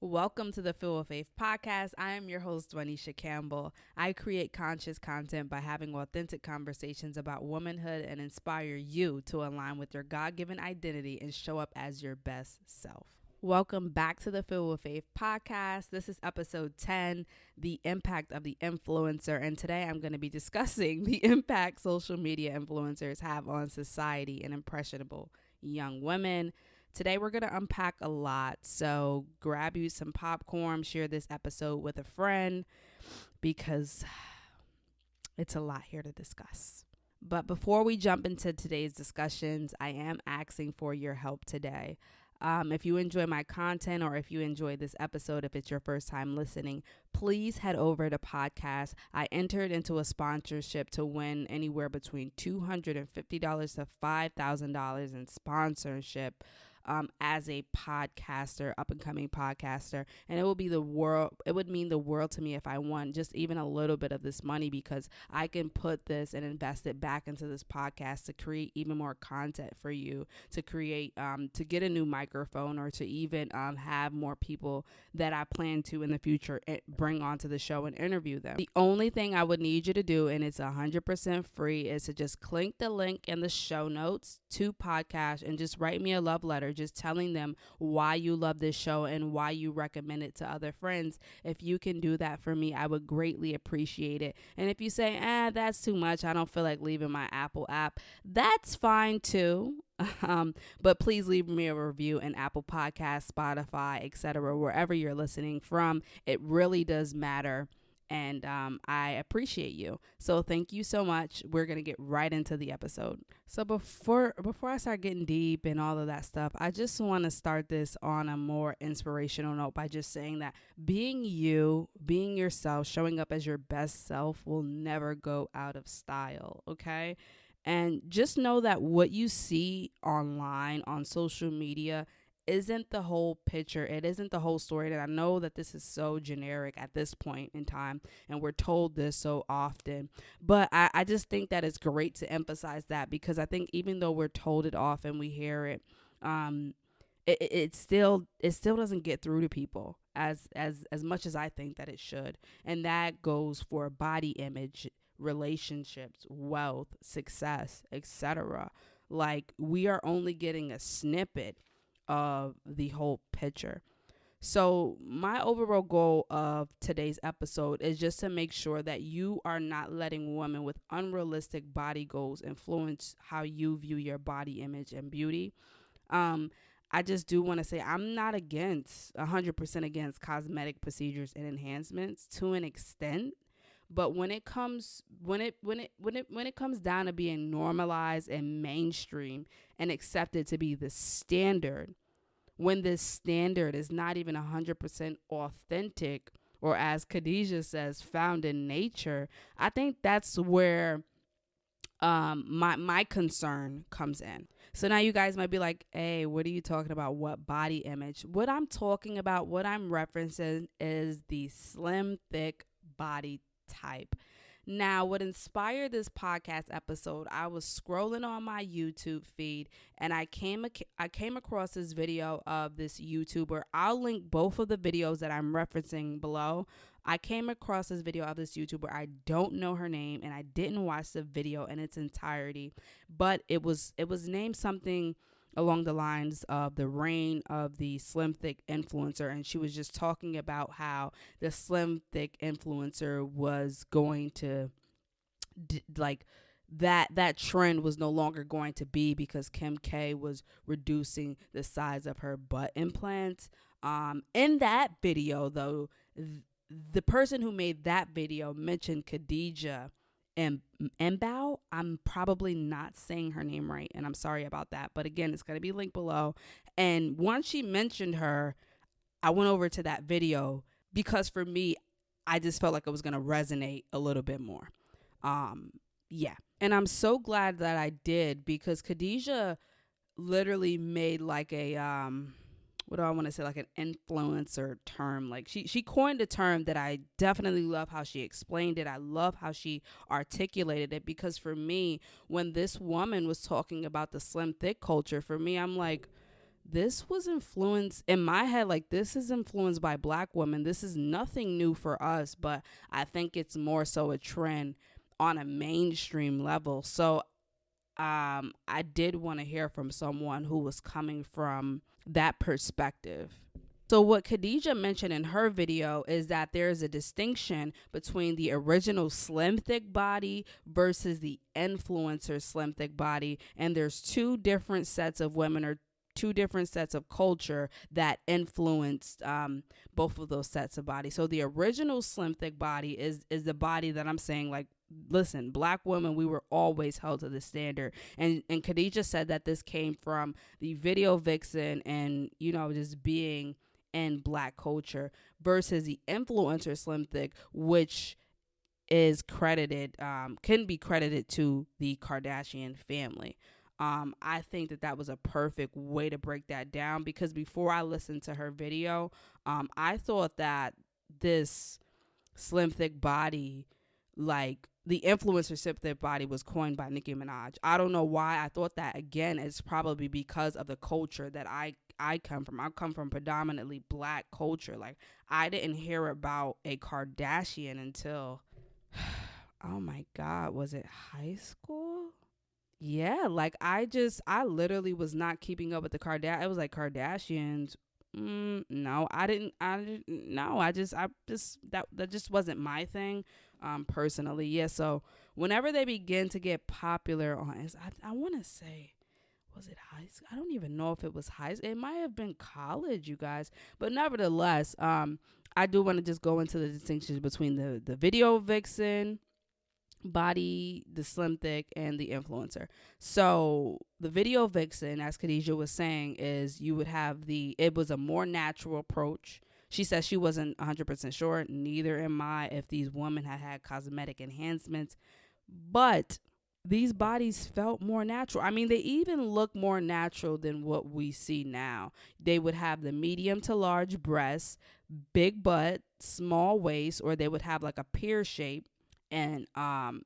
Welcome to the Feel with Faith podcast. I am your host, Dwanisha Campbell. I create conscious content by having authentic conversations about womanhood and inspire you to align with your God given identity and show up as your best self. Welcome back to the Feel with Faith podcast. This is episode 10, The Impact of the Influencer. And today I'm going to be discussing the impact social media influencers have on society and impressionable young women. Today, we're going to unpack a lot. So, grab you some popcorn, share this episode with a friend because it's a lot here to discuss. But before we jump into today's discussions, I am asking for your help today. Um, if you enjoy my content or if you enjoy this episode, if it's your first time listening, please head over to podcast. I entered into a sponsorship to win anywhere between $250 to $5,000 in sponsorship um, as a podcaster, up and coming podcaster. And it would be the world, it would mean the world to me if I won just even a little bit of this money because I can put this and invest it back into this podcast to create even more content for you, to create, um, to get a new microphone or to even um, have more people that I plan to in the future eh, bring onto the show and interview them. The only thing I would need you to do, and it's 100% free, is to just click the link in the show notes to podcast and just write me a love letter just telling them why you love this show and why you recommend it to other friends. If you can do that for me, I would greatly appreciate it. And if you say, ah, that's too much, I don't feel like leaving my Apple app, that's fine too. Um, but please leave me a review in Apple Podcast, Spotify, etc., wherever you're listening from. It really does matter and um, I appreciate you. So thank you so much. We're gonna get right into the episode. So before before I start getting deep and all of that stuff, I just want to start this on a more inspirational note by just saying that being you, being yourself, showing up as your best self will never go out of style. Okay. And just know that what you see online on social media isn't the whole picture. It isn't the whole story. And I know that this is so generic at this point in time, and we're told this so often. But I, I just think that it's great to emphasize that because I think even though we're told it often, we hear it, um, it, it still it still doesn't get through to people as as as much as I think that it should. And that goes for body image, relationships, wealth, success, etc. Like we are only getting a snippet of the whole picture. So, my overall goal of today's episode is just to make sure that you are not letting women with unrealistic body goals influence how you view your body image and beauty. Um, I just do want to say I'm not against 100% against cosmetic procedures and enhancements to an extent but when it comes when it when it when it when it comes down to being normalized and mainstream and accepted to be the standard, when this standard is not even 100% authentic or as Khadijah says found in nature, I think that's where um my my concern comes in. So now you guys might be like, "Hey, what are you talking about? What body image?" What I'm talking about, what I'm referencing is the slim thick body type. Now, what inspired this podcast episode, I was scrolling on my YouTube feed and I came I came across this video of this YouTuber. I'll link both of the videos that I'm referencing below. I came across this video of this YouTuber. I don't know her name and I didn't watch the video in its entirety, but it was it was named something along the lines of the reign of the slim thick influencer and she was just talking about how the slim thick influencer was going to d- like that that trend was no longer going to be because Kim K was reducing the size of her butt implants. Um, in that video, though, th- the person who made that video mentioned Khadijah and Mbowe. I'm probably not saying her name right, and I'm sorry about that. But again, it's gonna be linked below. And once she mentioned her, I went over to that video because for me, I just felt like it was gonna resonate a little bit more. Um, yeah, and I'm so glad that I did because Khadijah literally made like a um what do I want to say, like an influencer term. Like she she coined a term that I definitely love how she explained it. I love how she articulated it because for me, when this woman was talking about the slim thick culture, for me, I'm like, this was influenced in my head like this is influenced by black women this is nothing new for us but i think it's more so a trend on a mainstream level so um i did want to hear from someone who was coming from that perspective so, what Khadijah mentioned in her video is that there is a distinction between the original slim thick body versus the influencer slim thick body. And there's two different sets of women or two different sets of culture that influenced um, both of those sets of body. So the original slim thick body is is the body that I'm saying like listen, black women, we were always held to the standard. And and Khadijah said that this came from the video vixen and, you know, just being in black culture versus the influencer slim thick, which is credited, um, can be credited to the Kardashian family. Um, I think that that was a perfect way to break that down because before I listened to her video, um, I thought that this slim thick body, like the influencer thick body, was coined by Nicki Minaj. I don't know why I thought that. Again, it's probably because of the culture that I I come from. I come from predominantly black culture. Like I didn't hear about a Kardashian until, oh my God, was it high school? Yeah, like I just I literally was not keeping up with the Kardashians. It was like Kardashians. Mm, no, I didn't. I didn't. No, I just I just that that just wasn't my thing. Um, personally, yeah. So whenever they begin to get popular on, I I want to say, was it high school? I don't even know if it was high. It might have been college, you guys. But nevertheless, um, I do want to just go into the distinctions between the the video vixen body, the slim thick, and the influencer. So the video vixen, as Khadijah was saying, is you would have the it was a more natural approach. She says she wasn't 100% sure, neither am I, if these women had had cosmetic enhancements, but these bodies felt more natural. I mean, they even look more natural than what we see now. They would have the medium to large breasts, big butt, small waist, or they would have like a pear shape and um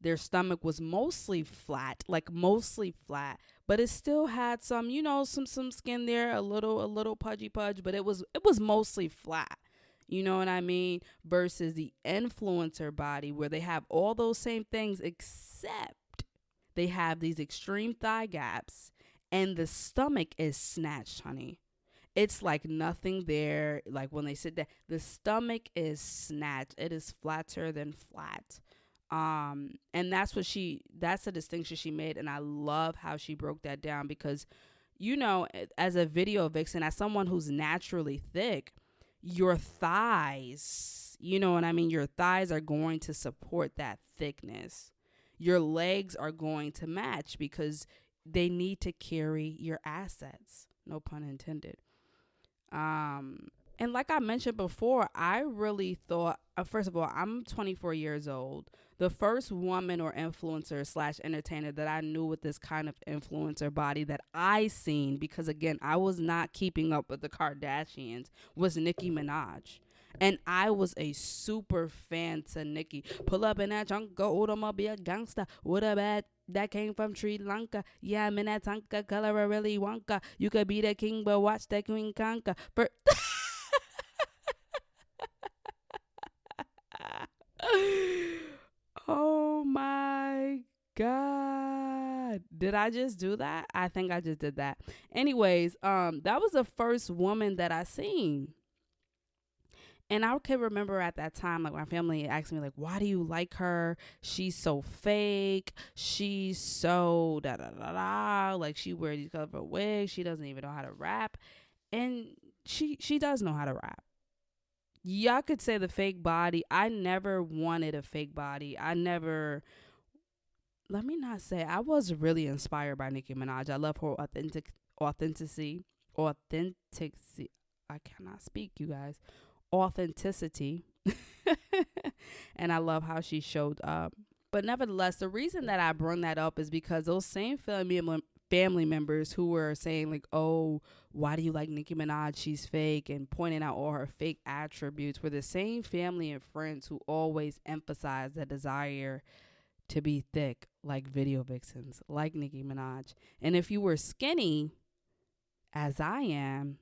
their stomach was mostly flat, like mostly flat, but it still had some, you know, some some skin there, a little a little pudgy pudge, but it was it was mostly flat. You know what I mean? Versus the influencer body where they have all those same things except they have these extreme thigh gaps and the stomach is snatched, honey it's like nothing there. Like when they sit there, the stomach is snatched. It is flatter than flat. Um, and that's what she that's the distinction she made, and I love how she broke that down because you know, as a video vixen, as someone who's naturally thick, your thighs, you know what I mean? Your thighs are going to support that thickness. Your legs are going to match because they need to carry your assets. No pun intended. Um, and like I mentioned before, I really thought, uh, first of all, I'm 24 years old. The first woman or influencer slash entertainer that I knew with this kind of influencer body that I seen, because again, I was not keeping up with the Kardashians, was Nicki Minaj. And I was a super fan to Nicki. Pull up in that trunk, go automobile gangster. What a bad that came from Sri Lanka. Yeah, I'm in that Tonka color really Wonka. You could be the king, but watch the queen conquer. For oh my god. Did I just do that? I think I just did that. Anyways, um that was the first woman that I seen and I can remember at that time, like my family asked me, like, why do you like her? She's so fake. She's so da da da da. Like she wears these colorful wigs. She doesn't even know how to rap, and she she does know how to rap. Y'all could say the fake body. I never wanted a fake body. I never. Let me not say I was really inspired by Nicki Minaj. I love her authentic authenticity. Authenticity. I cannot speak, you guys authenticity. and I love how she showed up. But nevertheless, the reason that I bring that up is because those same family family members who were saying like, "Oh, why do you like Nicki Minaj? She's fake," and pointing out all her fake attributes were the same family and friends who always emphasize the desire to be thick, like video vixens, like Nicki Minaj. And if you were skinny, as I am,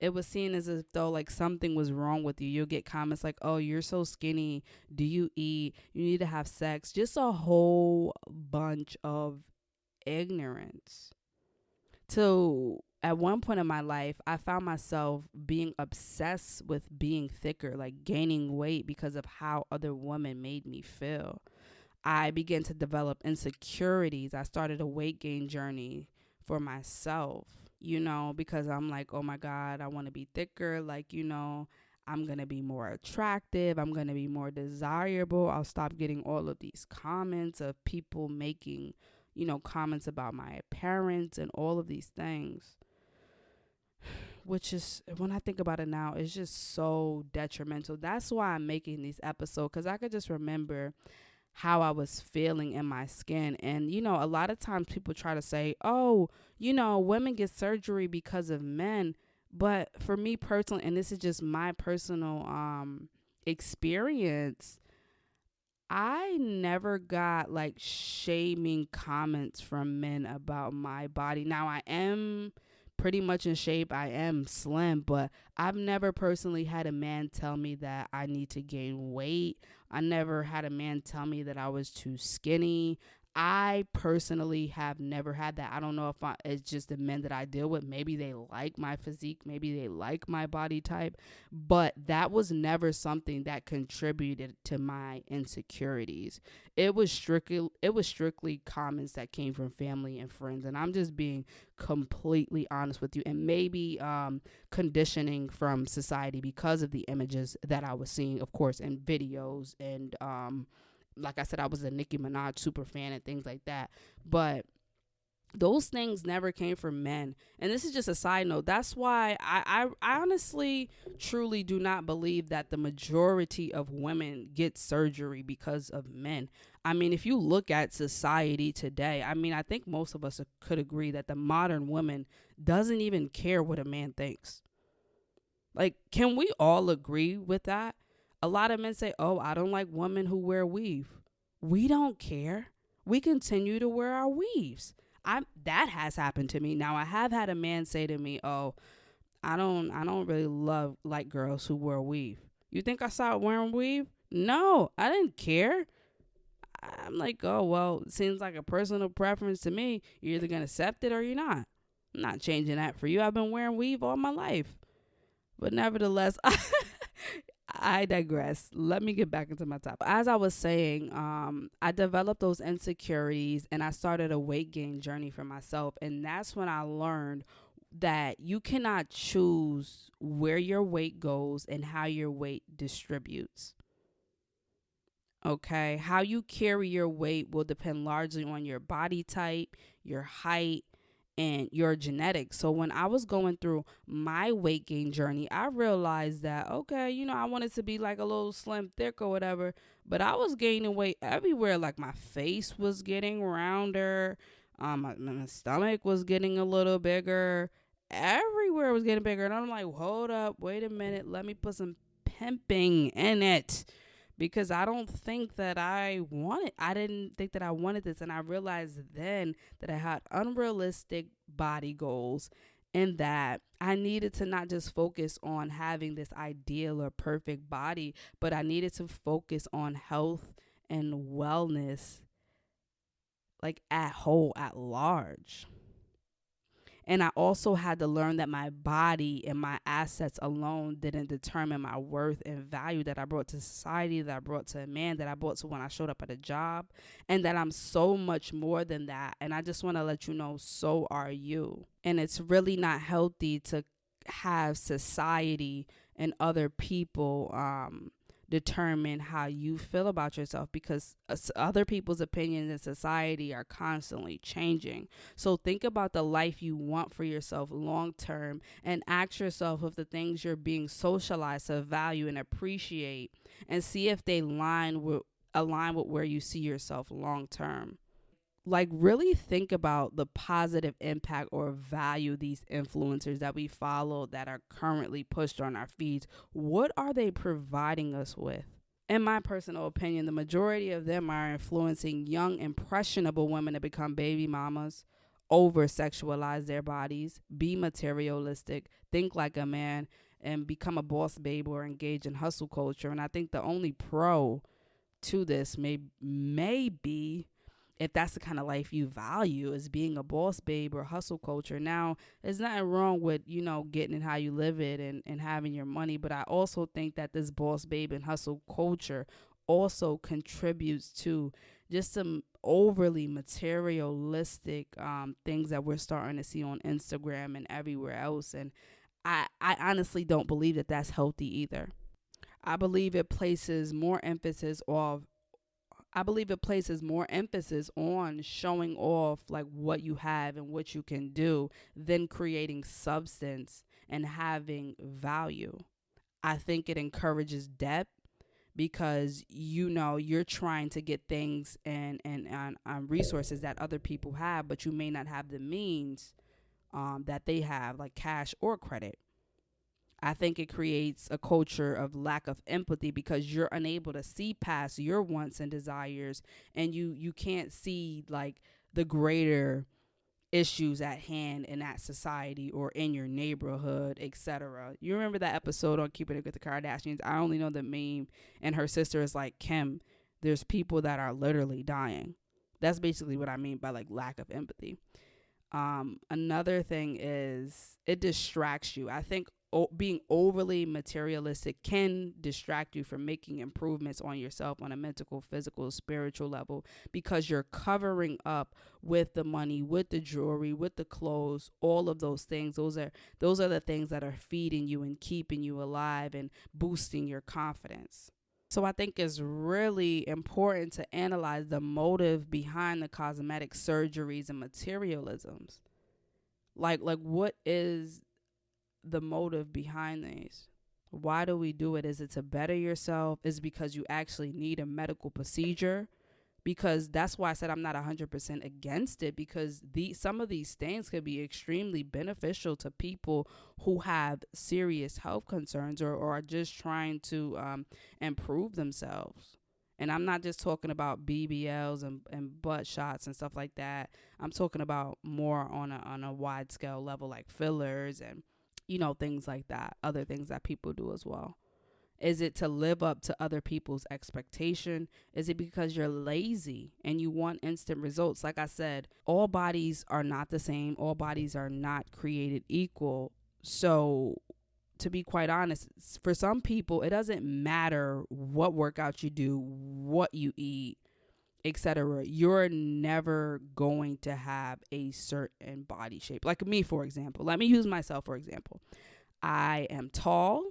it was seen as if though like something was wrong with you. You'll get comments like, "Oh, you're so skinny. Do you eat? You need to have sex." Just a whole bunch of ignorance. To at one point in my life, I found myself being obsessed with being thicker, like gaining weight because of how other women made me feel. I began to develop insecurities. I started a weight gain journey for myself, you know, because I'm like, oh my God, I want to be thicker. Like, you know, I'm going to be more attractive. I'm going to be more desirable. I'll stop getting all of these comments of people making, you know, comments about my appearance and all of these things which is when I think about it now, it's just so detrimental. That's why I'm making these episodes because I could just remember how I was feeling in my skin. And, you know, a lot of times people try to say, oh, you know, women get surgery because of men. But for me personally, and this is just my personal um experience, I never got like shaming comments from men about my body. Now I am pretty much in shape. I am slim, but I've never personally had a man tell me that I need to gain weight. I never had a man tell me that I was too skinny. I personally have never had that. I don't know if I, it's just the men that I deal with. Maybe they like my physique, maybe they like my body type, but that was never something that contributed to my insecurities. It was strictly it was strictly comments that came from family and friends, and I'm just being completely honest with you. And maybe um, conditioning from society because of the images that I was seeing, of course, in videos and um, like I said, I was a Nicki Minaj super fan and things like that. But those things never came from men. And this is just a side note. That's why I, I, I honestly truly do not believe that the majority of women get surgery because of men. I mean, if you look at society today, I mean, I think most of us could agree that the modern woman doesn't even care what a man thinks. Like, can we all agree with that? A lot of men say, "Oh, I don't like women who wear weave." We don't care. We continue to wear our weaves. I that has happened to me. Now I have had a man say to me, "Oh, I don't I don't really love like girls who wear weave." You think I started wearing weave? No, I didn't care. I'm like, "Oh, well, seems like a personal preference to me. You're either going to accept it or you're not." I'm not changing that for you. I've been wearing weave all my life. But nevertheless, I digress. Let me get back into my topic. As I was saying, um, I developed those insecurities and I started a weight gain journey for myself. And that's when I learned that you cannot choose where your weight goes and how your weight distributes. Okay, how you carry your weight will depend largely on your body type, your height, and your genetics. So when I was going through my weight gain journey, I realized that okay, you know, I wanted to be like a little slim thick or whatever, but I was gaining weight everywhere. Like my face was getting rounder, um, my, my stomach was getting a little bigger. Everywhere was getting bigger, and I'm like, hold up, wait a minute, let me put some pimping in it because I don't think that I wanted I didn't think that I wanted this and I realized then that I had unrealistic body goals and that I needed to not just focus on having this ideal or perfect body, but I needed to focus on health and wellness like at whole at large. And I also had to learn that my body and my assets alone didn't determine my worth and value that I brought to society, that I brought to a man, that I brought to when I showed up at a job, and that I'm so much more than that. And I just want to let you know, so are you. And it's really not healthy to have society and other people um determine how you feel about yourself because other people's opinions in society are constantly changing. So think about the life you want for yourself long term and ask yourself if the things you're being socialized to value and appreciate and see if they line with align with where you see yourself long term like really think about the positive impact or value these influencers that we follow that are currently pushed on our feeds what are they providing us with in my personal opinion the majority of them are influencing young impressionable women to become baby mamas over sexualize their bodies, be materialistic, think like a man, and become a boss babe or engage in hustle culture. And I think the only pro to this may may be if that's the kind of life you value is being a boss babe or hustle culture. Now, there's nothing wrong with, you know, getting it how you live it and, and having your money. But I also think that this boss babe and hustle culture also contributes to just some overly materialistic um, things that we're starting to see on Instagram and everywhere else. And I, I honestly don't believe that that's healthy either. I believe it places more emphasis of I believe it places more emphasis on showing off like what you have and what you can do than creating substance and having value. I think it encourages depth because you know you're trying to get things and and, and um, resources that other people have, but you may not have the means um, that they have, like cash or credit. I think it creates a culture of lack of empathy because you're unable to see past your wants and desires, and you you can't see like the greater issues at hand in that society or in your neighborhood, etc. You remember that episode on Keeping It with the Kardashians? I only know the meme and her sister is like, Kim, there's people that are literally dying. That's basically what I mean by like lack of empathy. Um, another thing is it distracts you. I think o- being overly materialistic can distract you from making improvements on yourself on a mental, physical, spiritual level because you're covering up with the money, with the jewelry, with the clothes, all of those things. Those are those are the things that are feeding you and keeping you alive and boosting your confidence. So I think it's really important to analyze the motive behind the cosmetic surgeries and materialisms. Like like what is the motive behind these. Why do we do it? Is it to better yourself? Is because you actually need a medical procedure? Because that's why I said I'm not 100% against it because the some of these things could be extremely beneficial to people who have serious health concerns or, or are just trying to um, improve themselves. And I'm not just talking about BBLs and, and butt shots and stuff like that. I'm talking about more on a on a wide scale level like fillers and you know, things like that, other things that people do as well. Is it to live up to other people's expectation? Is it because you're lazy and you want instant results? Like I said, all bodies are not the same. All bodies are not created equal. So, to be quite honest, for some people, it doesn't matter what workout you do, what you eat, etc. You're never going to have a certain body shape. Like me, for example. Let me use myself for example. I am tall.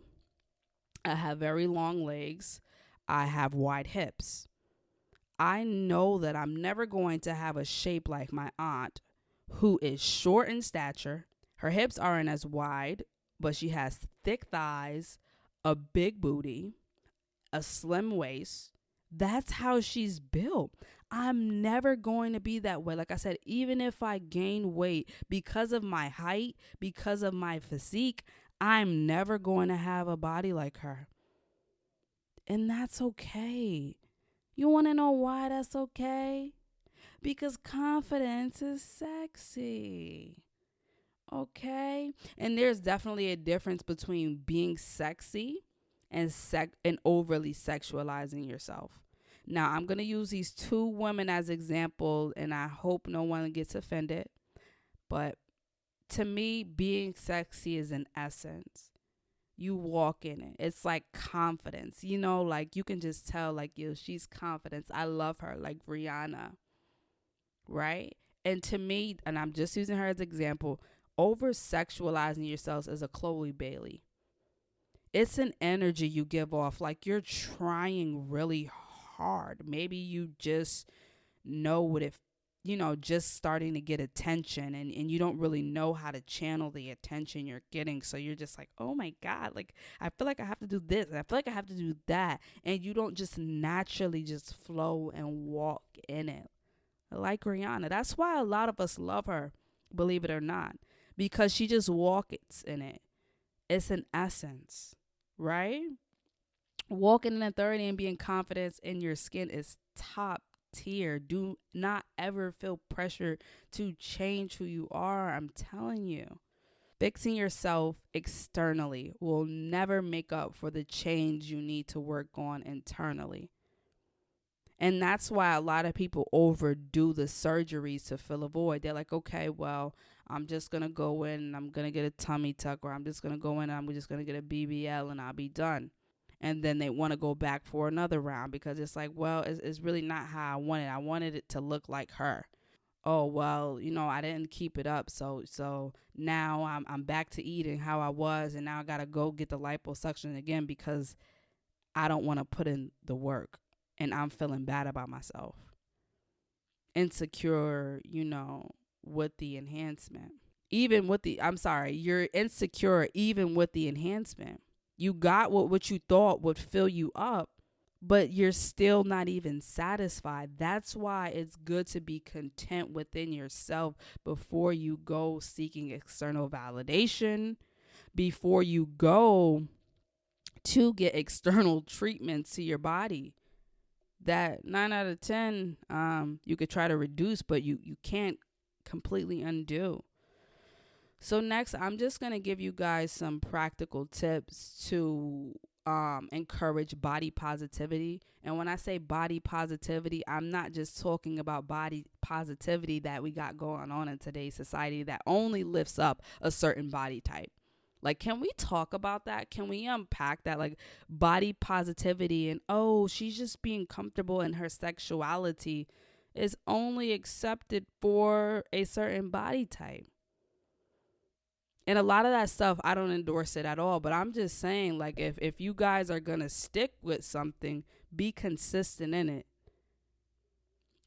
I have very long legs. I have wide hips. I know that I'm never going to have a shape like my aunt, who is short in stature. Her hips aren't as wide, but she has thick thighs, a big booty, a slim waist, that's how she's built. I'm never going to be that way. Like I said, even if I gain weight because of my height, because of my physique, I'm never going to have a body like her. And that's okay. You want to know why that's okay? Because confidence is sexy. Okay? And there's definitely a difference between being sexy and sec and overly sexualizing yourself. Now, I'm going to use these two women as example and I hope no one gets offended. But to me, being sexy is an essence. You walk in it. It's like confidence. You know, like you can just tell like yo, she's confidence. I love her like Rihanna. Right? And to me, and I'm just using her as example, over sexualizing yourselves is a Chloe Bailey it's an energy you give off like you're trying really hard. Maybe you just know what if you know just starting to get attention and, and you don't really know how to channel the attention you're getting. So you're just like oh my god like i feel like i have to do this i feel like i have to do that. And you don't just naturally just flow and walk in it. Like rihanna that's why a lot of us love her believe it or not because she just walks in it it's an essence right? Walking in authority and being confident in your skin is top tier. Do not ever feel pressure to change who you are. I'm telling you. Fixing yourself externally will never make up for the change you need to work on internally. And that's why a lot of people overdo the surgeries to fill a void. They're like, okay, well, I'm just to go in and I'm to get a tummy tuck, or I'm just to go in and I'm just to get a BBL and I'll be done. And then they want to go back for another round because it's like, well, it's, it's really not how I wanted. I wanted it to look like her. Oh well, you know, I didn't keep it up, so so now I'm I'm back to eating how I was, and now I gotta go get the liposuction again because I don't want to put in the work and I'm feeling bad about myself. Insecure, you know, with the enhancement. Even with the, I'm sorry, you're insecure even with the enhancement. You got what, what you thought would fill you up, but you're still not even satisfied. That's why it's good to be content within yourself before you go seeking external validation, before you go to get external treatment to your body that nine out of ten um, you could try to reduce, but you you can't completely undo. So next, I'm just gonna give you guys some practical tips to um, encourage body positivity. And when I say body positivity, I'm not just talking about body positivity that we got going on in today's society that only lifts up a certain body type. Like, can we talk about that? Can we unpack that? Like, body positivity and, oh, she's just being comfortable in her sexuality is only accepted for a certain body type. And a lot of that stuff, I don't endorse it at all. But I'm just saying, like, if, if you guys are going to stick with something, be consistent in it.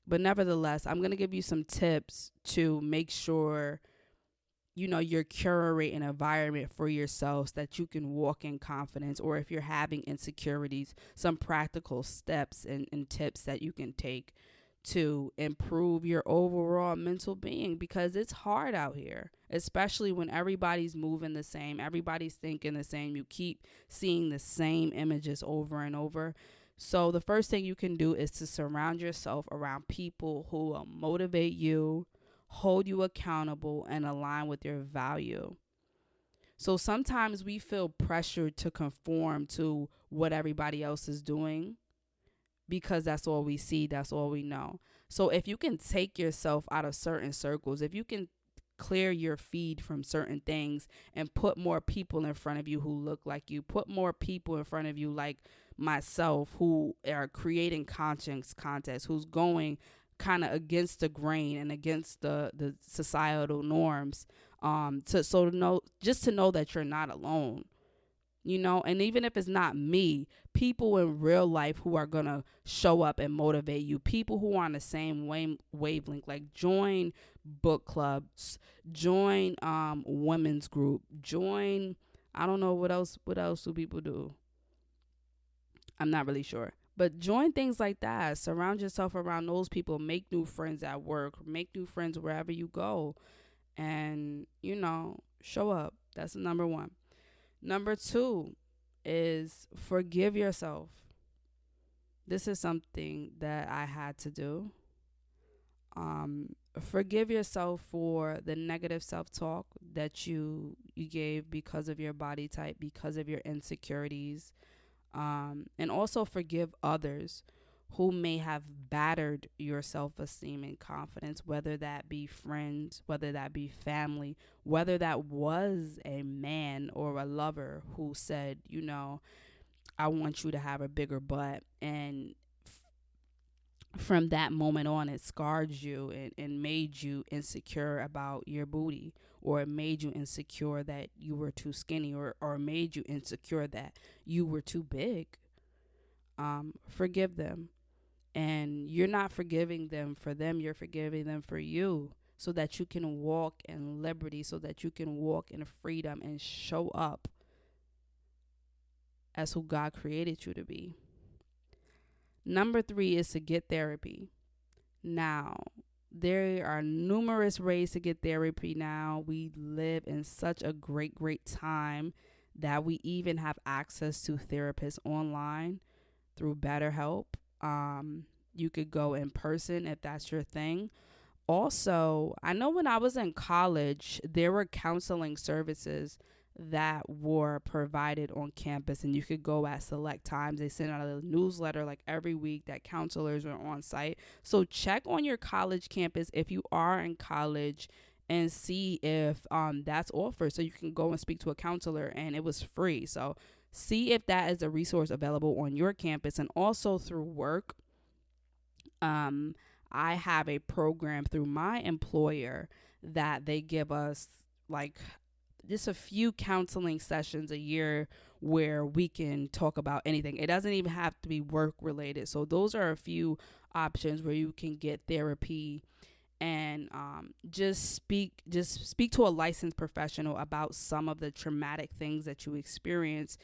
But nevertheless, I'm going to give you some tips to make sure you know you're curating an environment for yourselves that you can walk in confidence or if you're having insecurities some practical steps and, and tips that you can take to improve your overall mental being because it's hard out here especially when everybody's moving the same everybody's thinking the same you keep seeing the same images over and over so the first thing you can do is to surround yourself around people who will motivate you hold you accountable, and align with your value. So sometimes we feel pressured to conform to what everybody else is doing because that's all we see, that's all we know. So if you can take yourself out of certain circles, if you can clear your feed from certain things and put more people in front of you who look like you, put more people in front of you like myself who are creating conscience contests, who's going kind of against the grain and against the the societal norms um to so to know just to know that you're not alone you know and even if it's not me people in real life who are gonna show up and motivate you people who are on the same wave wavelength like join book clubs join um women's group join i don't know what else what else do people do i'm not really sure but join things like that. Surround yourself around those people. Make new friends at work. Make new friends wherever you go. And, you know, show up. That's number one. Number two is forgive yourself. This is something that I had to do. Um, forgive yourself for the negative self-talk that you you gave because of your body type, because of your insecurities, um, and also forgive others who may have battered your self esteem and confidence, whether that be friends, whether that be family, whether that was a man or a lover who said, you know, I want you to have a bigger butt. And f- from that moment on, it scarred you and, and made you insecure about your booty or it made you insecure that you were too skinny or, or made you insecure that you were too big, um, forgive them. And you're not forgiving them for them, you're forgiving them for you so that you can walk in liberty, so that you can walk in freedom and show up as who God created you to be. Number three is to get therapy. Now, there are numerous ways to get therapy now. We live in such a great, great time that we even have access to therapists online through BetterHelp. Um, You could go in person if that's your thing. Also, I know when I was in college, there were counseling services that were provided on campus and you could go at select times. They send out a newsletter like every week that counselors are on site. So check on your college campus if you are in college and see if um that's offered so you can go and speak to a counselor and it was free. So see if that is a resource available on your campus and also through work. Um I have a program through my employer that they give us like just a few counseling sessions a year where we can talk about anything. It doesn't even have to be work related. So those are a few options where you can get therapy and um, just speak just speak to a licensed professional about some of the traumatic things that you experience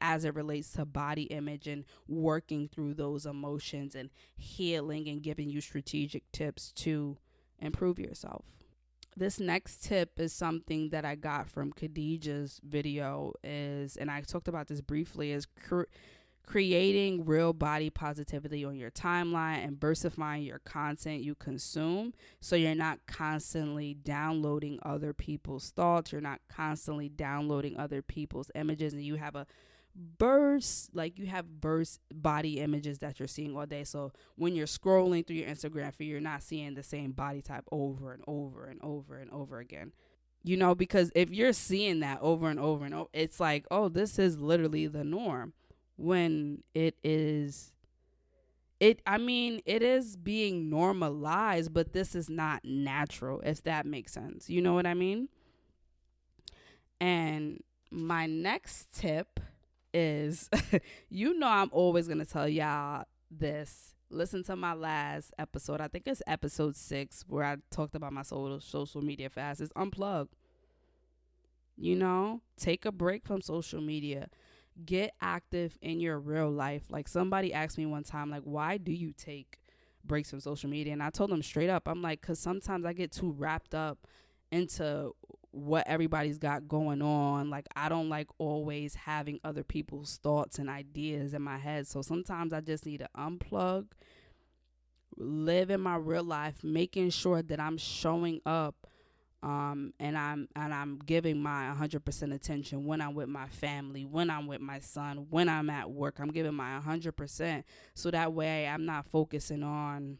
as it relates to body image and working through those emotions and healing and giving you strategic tips to improve yourself. This next tip is something that I got from Khadijah's video is and I talked about this briefly is creating real body positivity on your timeline and versifying your content you consume so you're not constantly downloading other people's thoughts you're not constantly downloading other people's images and you have a burst like you have burst body images that you're seeing all day. So when you're scrolling through your instagram feed you're not seeing the same body type over and over and over and over again. You know because if you're seeing that over and over and over it's like oh this is literally the norm when it is it I mean it is being normalized but this is not natural if that makes sense. You know what I mean? And my next tip is you know I'm always going to tell y'all this. Listen to my last episode. I think it's episode 6 where I talked about my social media fast. It's unplug. You know, take a break from social media get active in your real life. Like somebody asked me one time, like, why do you take breaks from social media? And I told them straight up, I'm like, because sometimes I get too wrapped up into what everybody's got going on. Like, I don't like always having other people's thoughts and ideas in my head. So sometimes I just need to unplug, live in my real life, making sure that I'm showing up um, and I'm and I'm giving my 100% attention when I'm with my family, when I'm with my son, when I'm at work. I'm giving my 100% so that way I'm not focusing on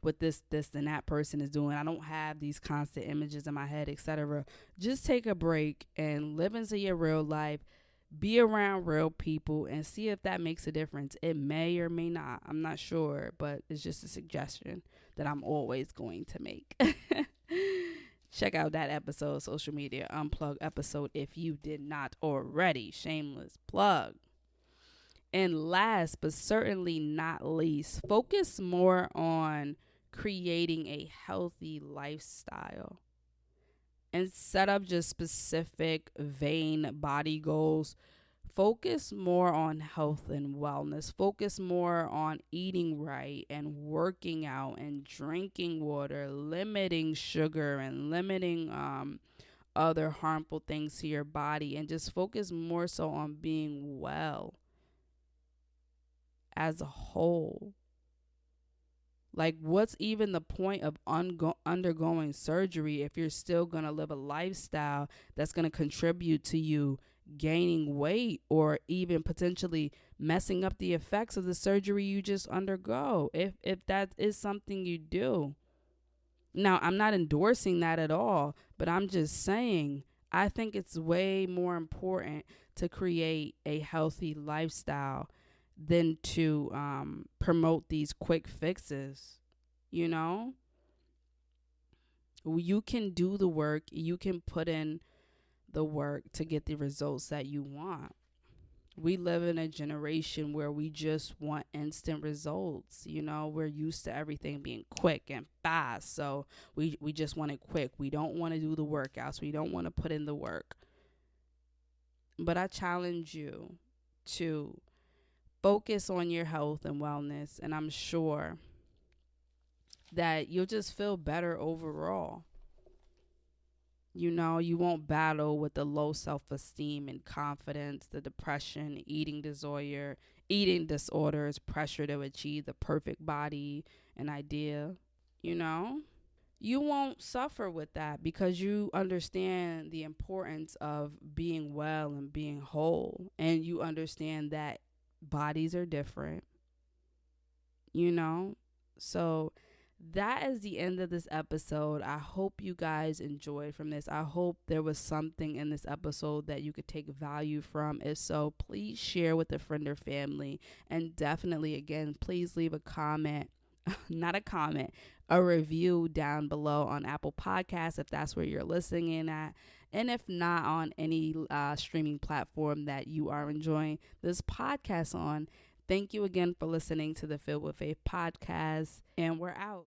what this this and that person is doing. I don't have these constant images in my head, etc. Just take a break and live into your real life. Be around real people and see if that makes a difference. It may or may not. I'm not sure, but it's just a suggestion that I'm always going to make. Check out that episode, social media unplug episode, if you did not already. Shameless plug. And last but certainly not least, focus more on creating a healthy lifestyle and set up just specific vain body goals focus more on health and wellness. Focus more on eating right and working out and drinking water, limiting sugar and limiting um, other harmful things to your body, and just focus more so on being well as a whole. Like, what's even the point of ungo- undergoing surgery if you're still going to live a lifestyle that's going to contribute to you gaining weight or even potentially messing up the effects of the surgery you just undergo. If if that is something you do. Now i'm not endorsing that at all but i'm just saying i think it's way more important to create a healthy lifestyle than to um, promote these quick fixes you know? You can do the work you can put in the work to get the results that you want. We live in a generation where we just want instant results. You know, we're used to everything being quick and fast. So we, we just want it quick. We don't want to do the workouts. We don't want to put in the work. But I challenge you to focus on your health and wellness. And I'm sure that you'll just feel better overall You know, you won't battle with the low self esteem and confidence, the depression, eating disorder, eating disorders, pressure to achieve the perfect body and idea. You know, you won't suffer with that because you understand the importance of being well and being whole. And you understand that bodies are different. You know, so that is the end of this episode. I hope you guys enjoyed from this. I hope there was something in this episode that you could take value from. If so, please share with a friend or family. And definitely, again, please leave a comment. Not a comment, a review down below on Apple Podcasts if that's where you're listening in at. And if not on any uh, streaming platform that you are enjoying this podcast on, thank you again for listening to the Filled with Faith podcast. And we're out.